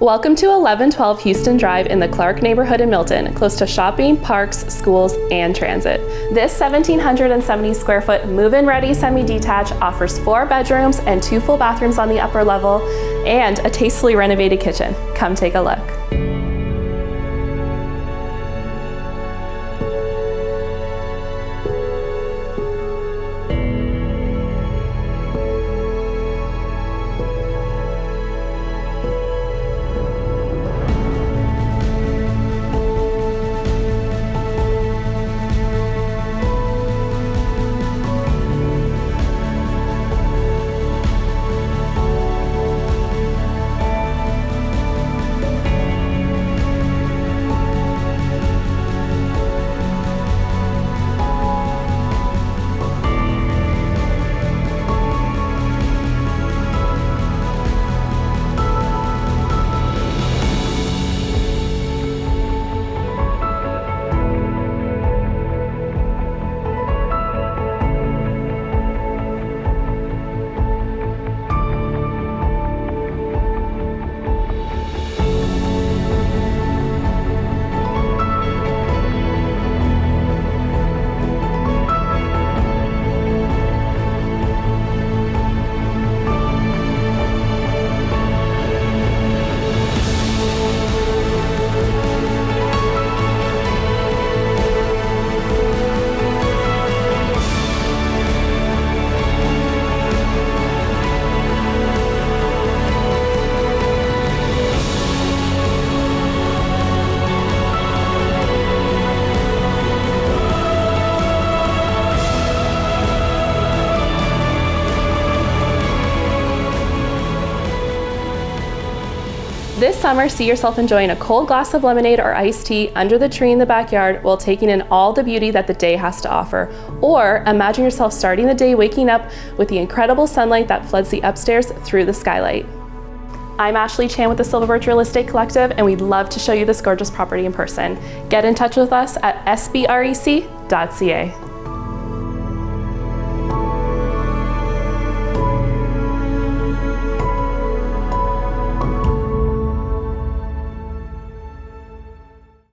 Welcome to 1112 Houston Drive in the Clarke neighborhood in Milton, close to shopping, parks, schools, and transit. This 1,770 square foot move-in ready semi-detached offers four bedrooms and two full bathrooms on the upper level and a tastefully renovated kitchen. Come take a look. This summer, see yourself enjoying a cold glass of lemonade or iced tea under the tree in the backyard while taking in all the beauty that the day has to offer. Or imagine yourself starting the day waking up with the incredible sunlight that floods the upstairs through the skylight. I'm Ashley Chan with the Silver Birch Real Estate Collective, and we'd love to show you this gorgeous property in person. Get in touch with us at sbrec.ca.